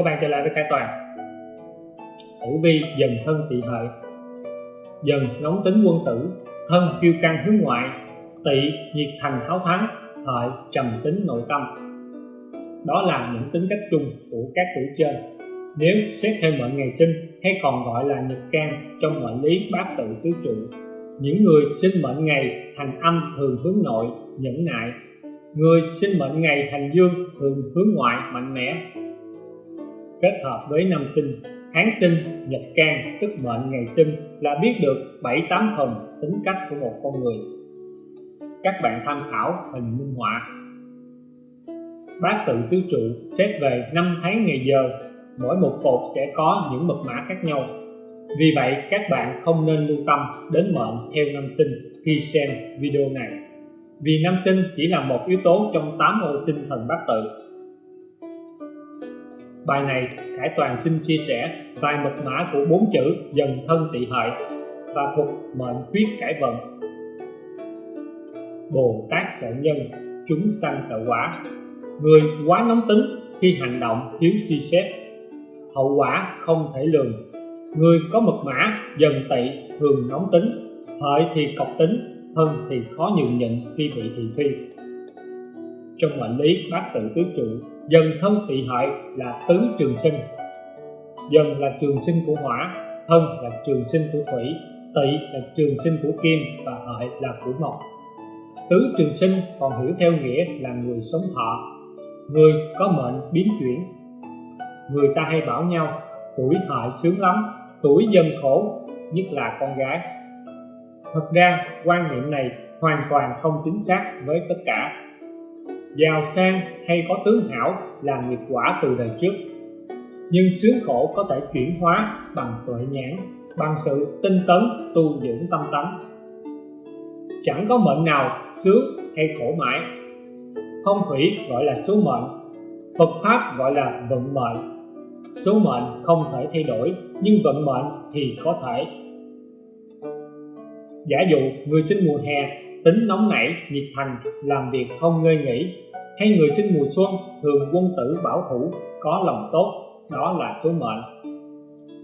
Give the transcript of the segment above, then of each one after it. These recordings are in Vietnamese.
các bạn trở lại với Khải Toàn. Tử vi dần thân tỵ hợi, Dần nóng tính quân tử, Thân kiêu căng hướng ngoại Tỵ nhiệt thành háo thắng, Hợi trầm tính nội tâm. Đó là những tính cách chung của các tuổi trên. Nếu xét theo mệnh ngày sinh hay còn gọi là nhật can trong mệnh lý bát tự tứ trụ, những người sinh mệnh ngày thành âm thường hướng nội, nhẫn nại. Người sinh mệnh ngày thành dương thường hướng ngoại, mạnh mẽ kết hợp với năm sinh. Tháng sinh nhật can, tức mệnh ngày sinh là biết được bảy tám phần tính cách của một con người. Các bạn tham khảo hình minh họa. Bát tự tứ trụ xét về năm tháng ngày giờ. Mỗi một cột sẽ có những mật mã khác nhau. Vì vậy, các bạn không nên lưu tâm đến mệnh theo năm sinh khi xem video này. Vì năm sinh chỉ là một yếu tố trong 8 ô sinh thần bát tự bài này Khải Toàn xin chia sẻ vài mật mã của bốn chữ dần thân tỵ hợi và thuật mệnh khuyết cải vận. Bồ Tát sợ nhân, chúng sanh sợ quả. Người quá nóng tính khi hành động thiếu suy xét. Hậu quả không thể lường. Người có mật mã, dần tỵ thường nóng tính. Hợi thì cọc tính, thân thì khó nhường nhịn khi bị thị phi. Trong mệnh lý bát tự tứ trụ dần thân tỵ hợi là tứ trường sinh. Dần là trường sinh của hỏa, thân là trường sinh của thủy, tỵ là trường sinh của kim và hợi là của mộc tứ trường sinh còn hiểu theo nghĩa là người sống thọ. Người có mệnh biến chuyển. Người ta hay bảo nhau, tuổi hợi sướng lắm, tuổi dân khổ, nhất là con gái. Thật ra, quan niệm này hoàn toàn không chính xác với tất cả giàu sang hay có tướng hảo là nghiệp quả từ đời trước. Nhưng sướng khổ có thể chuyển hóa bằng tuệ nhãn, bằng sự tinh tấn tu dưỡng tâm tánh. Chẳng có mệnh nào sướng hay khổ mãi. Phong thủy gọi là số mệnh, Phật Pháp gọi là vận mệnh. Số mệnh không thể thay đổi, nhưng vận mệnh thì có thể. Giả dụ người sinh mùa hè tính nóng nảy, nhiệt thành, làm việc không ngơi nghỉ. Hay người sinh mùa xuân thường quân tử bảo thủ, có lòng tốt, đó là số mệnh.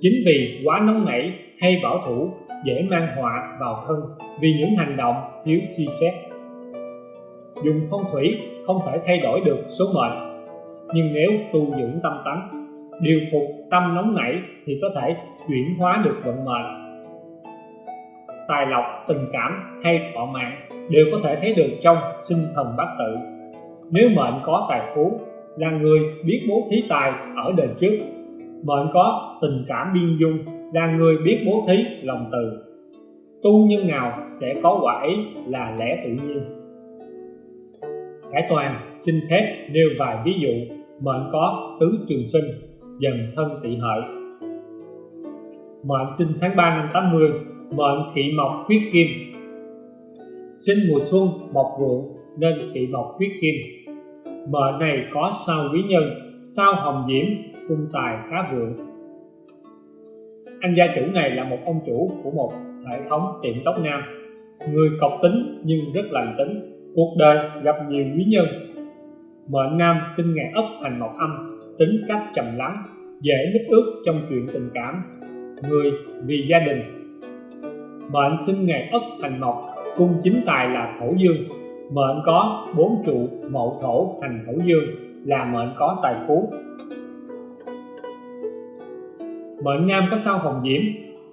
Chính vì quá nóng nảy hay bảo thủ, dễ mang họa vào thân, vì những hành động thiếu suy xét. Dùng phong thủy không thể thay đổi được số mệnh, nhưng nếu tu dưỡng tâm tánh, điều phục tâm nóng nảy thì có thể chuyển hóa được vận mệnh tài lộc, tình cảm hay thọ mạng đều có thể thấy được trong sinh thần bát tự. Nếu mệnh có tài phú, là người biết bố thí tài ở đời trước. Mệnh có tình cảm biên dung, là người biết bố thí lòng từ. Tu nhân nào sẽ có quả ấy là lẽ tự nhiên. Khải Toàn xin phép nêu vài ví dụ mệnh có tứ trường sinh dần thân tỵ hợi. Mệnh sinh tháng 3 năm 80 mệnh kỵ mộc quyết kim. Sinh mùa xuân mộc vượng nên kỵ mộc quyết kim. Mệnh này có sao quý nhân, sao hồng diễm, cung tài khá vượng. Anh gia chủ này là một ông chủ của một hệ thống tiệm tóc nam. Người cọc tính nhưng rất lành tính, cuộc đời gặp nhiều quý nhân. Mệnh nam sinh ngày ốc thành mộc âm, tính cách trầm lắng, dễ mít ướt trong chuyện tình cảm. Người vì gia đình mệnh sinh ngày ất thành mộc, cung chính tài là thổ dương. Mệnh có bốn trụ, mậu thổ thành thổ dương, là mệnh có tài phú. Mệnh nam có sao hồng diễm,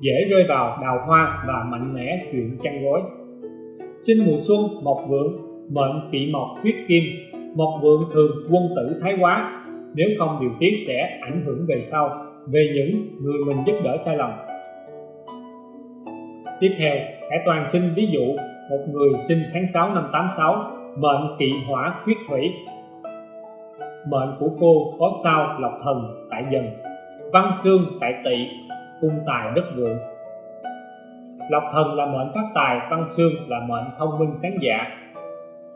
dễ rơi vào đào hoa và mạnh mẽ chuyện chăn gối. Sinh mùa xuân, mộc vượng, mệnh tỵ mộc huyết kim. Mộc vượng thường quân tử thái quá, nếu không điều tiết sẽ ảnh hưởng về sau, về những người mình giúp đỡ sai lầm tiếp theo, Hải Toàn xin ví dụ một người sinh tháng 6 năm 86 mệnh kỵ hỏa khuyết thủy. Mệnh của cô có sao lộc thần tại dần, văn xương tại tỵ, cung tài đất vượng. Lộc thần là mệnh phát tài, văn xương là mệnh thông minh sáng dạ.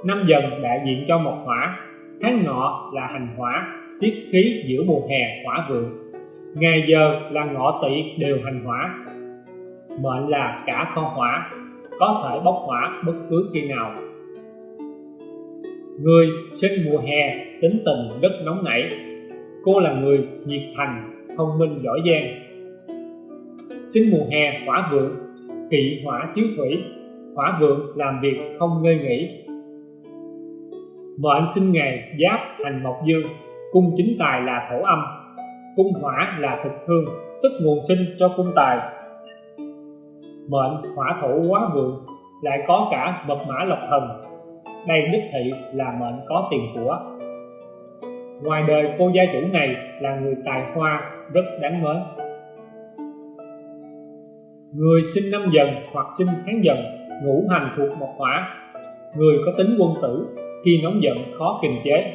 Năm dần đại diện cho mộc hỏa, tháng ngọ là hành hỏa, tiết khí giữa mùa hè hỏa vượng. Ngày giờ là ngọ tỵ đều hành hỏa mệnh là cả con hỏa, có thể bốc hỏa bất cứ khi nào. Người sinh mùa hè, tính tình rất nóng nảy. Cô là người nhiệt thành, thông minh giỏi giang. Sinh mùa hè, hỏa vượng, kỵ hỏa chiếu thủy. Hỏa vượng làm việc không ngơi nghỉ. Mệnh sinh ngày, giáp thành mộc dương. Cung chính tài là thổ âm. Cung hỏa là thực thương, tức nguồn sinh cho cung tài mệnh hỏa thổ quá vượng, lại có cả mật mã lộc thần. Đây đích thị là mệnh có tiền của. Ngoài đời cô gia chủ này là người tài hoa rất đáng mến. Người sinh năm dần hoặc sinh tháng dần, ngũ hành thuộc mộc hỏa. Người có tính quân tử, khi nóng giận khó kiềm chế.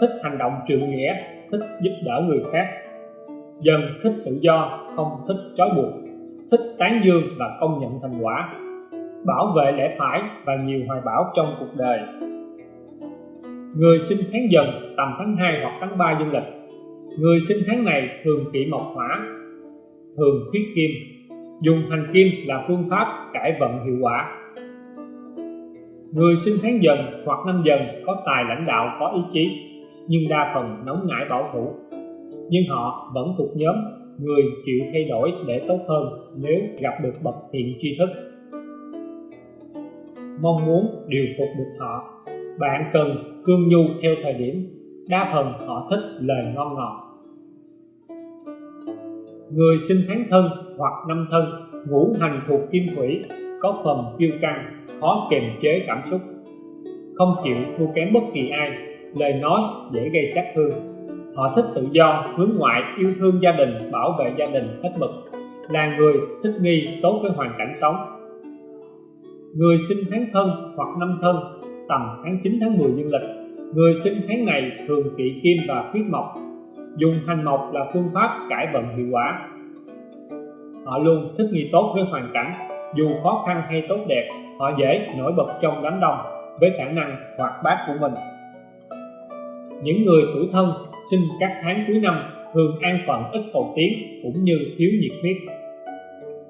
Thích hành động trượng nghĩa, thích giúp đỡ người khác. Dần thích tự do, không thích trói buộc thích tán dương và công nhận thành quả, bảo vệ lẽ phải và nhiều hoài bão trong cuộc đời. Người sinh tháng dần tầm tháng 2 hoặc tháng 3 dương lịch, người sinh tháng này thường kỵ mộc hỏa, thường khuyết kim, dùng hành kim là phương pháp cải vận hiệu quả. Người sinh tháng dần hoặc năm dần có tài lãnh đạo, có ý chí, nhưng đa phần nóng nảy bảo thủ, nhưng họ vẫn thuộc nhóm người chịu thay đổi để tốt hơn nếu gặp được bậc thiện tri thức. Mong muốn điều phục được họ, bạn cần cương nhu theo thời điểm, đa phần họ thích lời ngon ngọt. Người sinh tháng thân hoặc năm thân, ngũ hành thuộc kim thủy, có phần kiêu căng, khó kiềm chế cảm xúc. Không chịu thua kém bất kỳ ai, lời nói dễ gây sát thương họ thích tự do, hướng ngoại, yêu thương gia đình, bảo vệ gia đình hết mực. Là người thích nghi tốt với hoàn cảnh sống. Người sinh tháng thân hoặc năm thân, tầm tháng 9 tháng 10 dương lịch. Người sinh tháng này thường kỵ kim và khuyết mộc. Dùng hành mộc là phương pháp cải vận hiệu quả. Họ luôn thích nghi tốt với hoàn cảnh. Dù khó khăn hay tốt đẹp, họ dễ nổi bật trong đám đông với khả năng hoạt bát của mình. Những người tuổi thân sinh các tháng cuối năm thường an phận ít cầu tiến cũng như thiếu nhiệt huyết.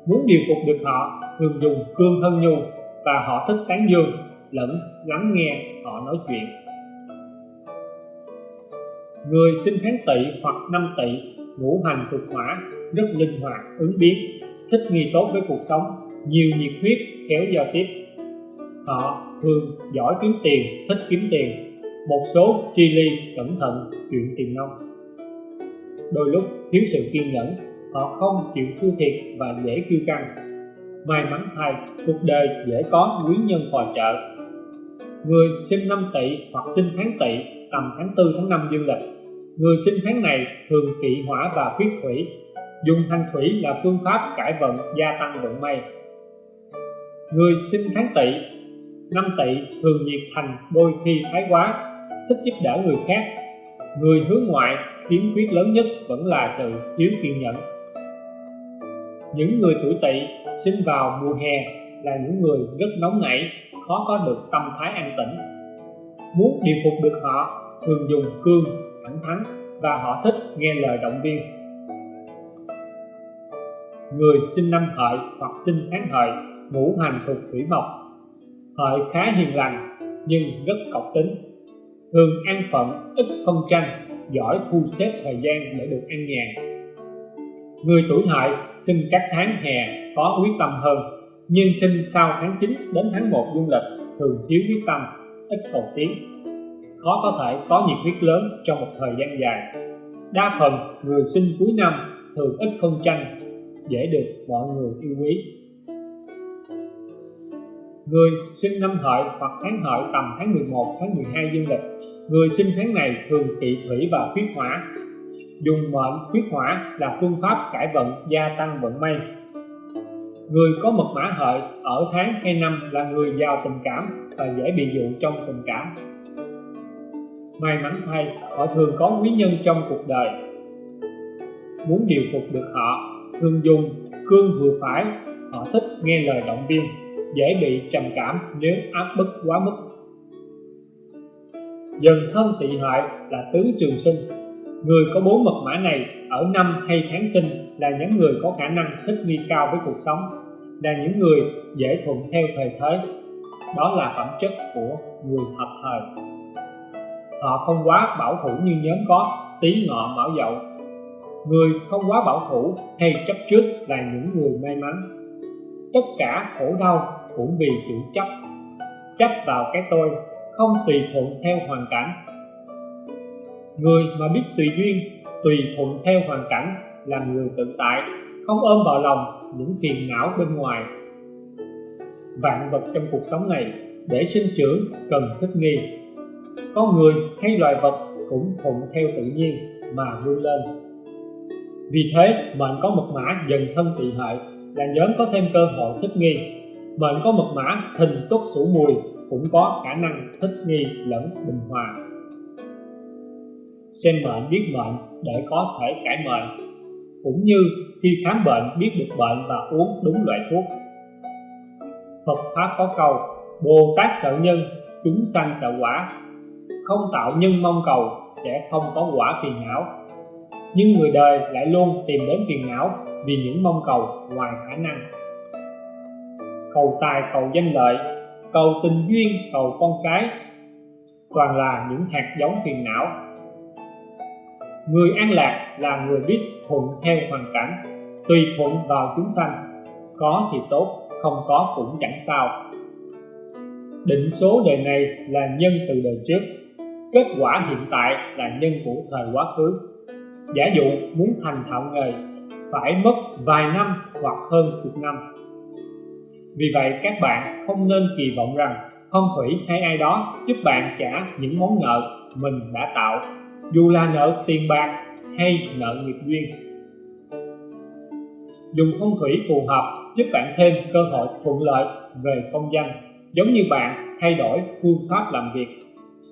Muốn điều phục được họ, thường dùng cương thân nhu và họ thích tán dương lẫn lắng nghe họ nói chuyện. Người sinh tháng tỵ hoặc năm tỵ ngũ hành thuộc hỏa, rất linh hoạt, ứng biến, thích nghi tốt với cuộc sống, nhiều nhiệt huyết khéo giao tiếp. Họ thường giỏi kiếm tiền, thích kiếm tiền một số chi ly cẩn thận chuyện tiền nông. Đôi lúc thiếu sự kiên nhẫn, họ không chịu thua thiệt và dễ kiêu căng. May mắn thay, cuộc đời dễ có quý nhân phò trợ. Người sinh năm tỵ hoặc sinh tháng tỵ, tầm tháng 4 tháng 5 dương lịch. Người sinh tháng này thường kỵ hỏa và khuyết thủy, dùng thanh thủy là phương pháp cải vận, gia tăng vận may. Người sinh tháng tỵ, năm tỵ thường nhiệt thành đôi khi thái quá thích giúp đỡ người khác. Người hướng ngoại, khiếm khuyết lớn nhất vẫn là sự thiếu kiên nhẫn. Những người tuổi tỵ sinh vào mùa hè là những người rất nóng nảy, khó có được tâm thái an tĩnh. Muốn điều phục được họ, thường dùng cương, thẳng thắn và họ thích nghe lời động viên. Người sinh năm hợi hoặc sinh tháng hợi ngũ hành thuộc thủy mộc. Hợi khá hiền lành nhưng rất cọc tính thường an phận ít phân tranh giỏi thu xếp thời gian để được an nhàn người tuổi hợi sinh các tháng hè có quyết tâm hơn, nhưng sinh sau tháng 9 đến tháng 1 dương lịch thường thiếu quyết tâm, ít cầu tiến. Khó có thể có nhiệt huyết lớn trong một thời gian dài. Đa phần người sinh cuối năm thường ít phân tranh dễ được mọi người yêu quý. Người sinh năm hợi hoặc tháng hợi tầm tháng 11 tháng 12 dương lịch người sinh tháng này thường kỵ thủy và khuyết hỏa. Dùng mệnh khuyết hỏa là phương pháp cải vận, gia tăng vận may. Người có mật mã hợi ở tháng hay năm là người giàu tình cảm và dễ bị dụ trong tình cảm. May mắn thay, họ thường có quý nhân trong cuộc đời. Muốn điều phục được họ, thường dùng cương vừa phải. Họ thích nghe lời động viên, dễ bị trầm cảm nếu áp bức quá mức dần thân tỵ hợi là tứ trường sinh. Người có bốn mật mã này ở năm hay tháng sinh là những người có khả năng thích nghi cao với cuộc sống, là những người dễ thuận theo thời thế. Đó là phẩm chất của người hợp thời. Họ không quá bảo thủ như nhóm có tí ngọ mão dậu. Người không quá bảo thủ hay chấp trước là những người may mắn. Tất cả khổ đau cũng vì chủ chấp. Chấp vào cái tôi không tùy thuận theo hoàn cảnh. Người mà biết tùy duyên, tùy thuận theo hoàn cảnh là người tự tại, không ôm vào lòng những phiền não bên ngoài. Vạn vật trong cuộc sống này để sinh trưởng cần thích nghi. Con người hay loài vật cũng thuận theo tự nhiên mà vươn lên. Vì thế, mệnh có mật mã dần thân tỵ hại là nhóm có thêm cơ hội thích nghi. Mệnh có mật mã thình tốt sủ mùi cũng có khả năng thích nghi lẫn bình hòa. Xem bệnh biết bệnh để có thể cải mệnh cũng như khi khám bệnh biết được bệnh và uống đúng loại thuốc. Phật Pháp có câu Bồ Tát sợ nhân, chúng sanh sợ quả. Không tạo nhân mong cầu sẽ không có quả phiền não. Nhưng người đời lại luôn tìm đến phiền não vì những mong cầu ngoài khả năng. Cầu tài, cầu danh lợi, cầu tình duyên, cầu con cái Toàn là những hạt giống phiền não. Người an lạc là người biết thuận theo hoàn cảnh Tùy thuận vào chúng sanh. Có thì tốt không có cũng chẳng sao. Định số đời này là nhân từ đời trước. Kết quả hiện tại là nhân của thời quá khứ. Giả dụ muốn thành thạo nghề phải mất vài năm hoặc hơn chục năm vì vậy, các bạn không nên kỳ vọng rằng phong thủy hay ai đó giúp bạn trả những món nợ mình đã tạo. Dù là nợ tiền bạc hay nợ nghiệp duyên. Dùng phong thủy phù hợp giúp bạn thêm cơ hội thuận lợi về công danh, giống như bạn thay đổi phương pháp làm việc.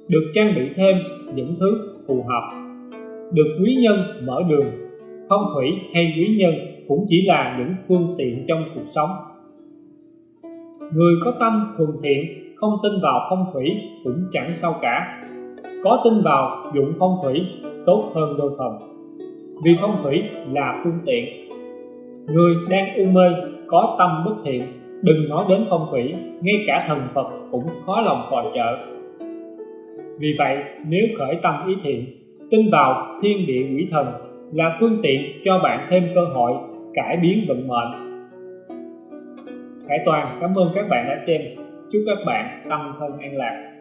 Được trang bị thêm những thứ phù hợp. Được quý nhân mở đường. Phong thủy hay quý nhân cũng chỉ là những phương tiện trong cuộc sống người có tâm thuần thiện, không tin vào phong thủy cũng chẳng sao cả. Có tin vào dụng phong thủy, tốt hơn đôi phần. Vì phong thủy là phương tiện. Người đang u mê, có tâm bất thiện, đừng nói đến phong thủy, ngay cả thần phật cũng khó lòng phò trợ. Vì vậy, nếu khởi tâm ý thiện, tin vào thiên địa quỷ thần là phương tiện cho bạn thêm cơ hội cải biến vận mệnh. Khải Toàn, cảm ơn các bạn đã xem. Chúc các bạn tâm thân an lạc.